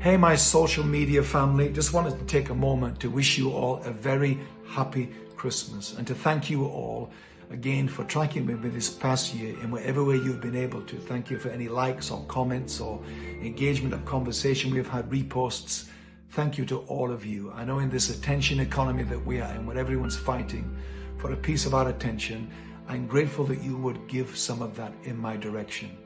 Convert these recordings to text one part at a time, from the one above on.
Hey, my social media family, just wanted to take a moment to wish you all a very happy Christmas and to thank you all again for tracking with me this past year in whatever way you've been able to. Thank you for any likes or comments or engagement of conversation. We've had reposts. Thank you to all of you. I know in this attention economy that we are in, where everyone's fighting for a piece of our attention, I'm grateful that you would give some of that in my direction.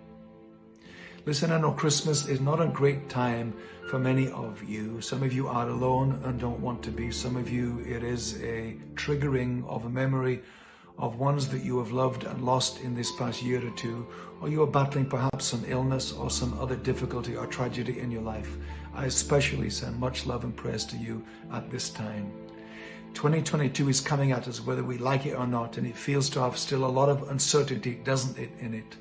Listen, I know Christmas is not a great time for many of you. Some of you are alone and don't want to be. Some of you, it is a triggering of a memory of ones that you have loved and lost in this past year or two, or you are battling perhaps some illness or some other difficulty or tragedy in your life. I especially send much love and prayers to you at this time. 2022 is coming at us whether we like it or not, and it feels to have still a lot of uncertainty, doesn't it, in it?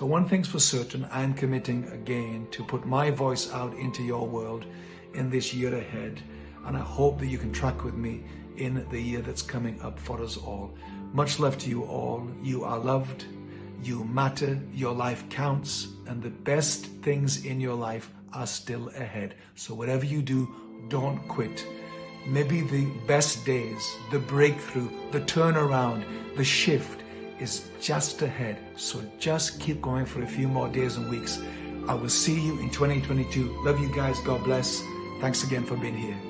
So one thing's for certain, I'm committing again to put my voice out into your world in this year ahead. And I hope that you can track with me in the year that's coming up for us all. Much love to you all. You are loved. You matter. Your life counts. And the best things in your life are still ahead. So whatever you do, don't quit. Maybe the best days, the breakthrough, the turnaround, the shift, is just ahead. So just keep going for a few more days and weeks. I will see you in 2022. Love you guys. God bless. Thanks again for being here.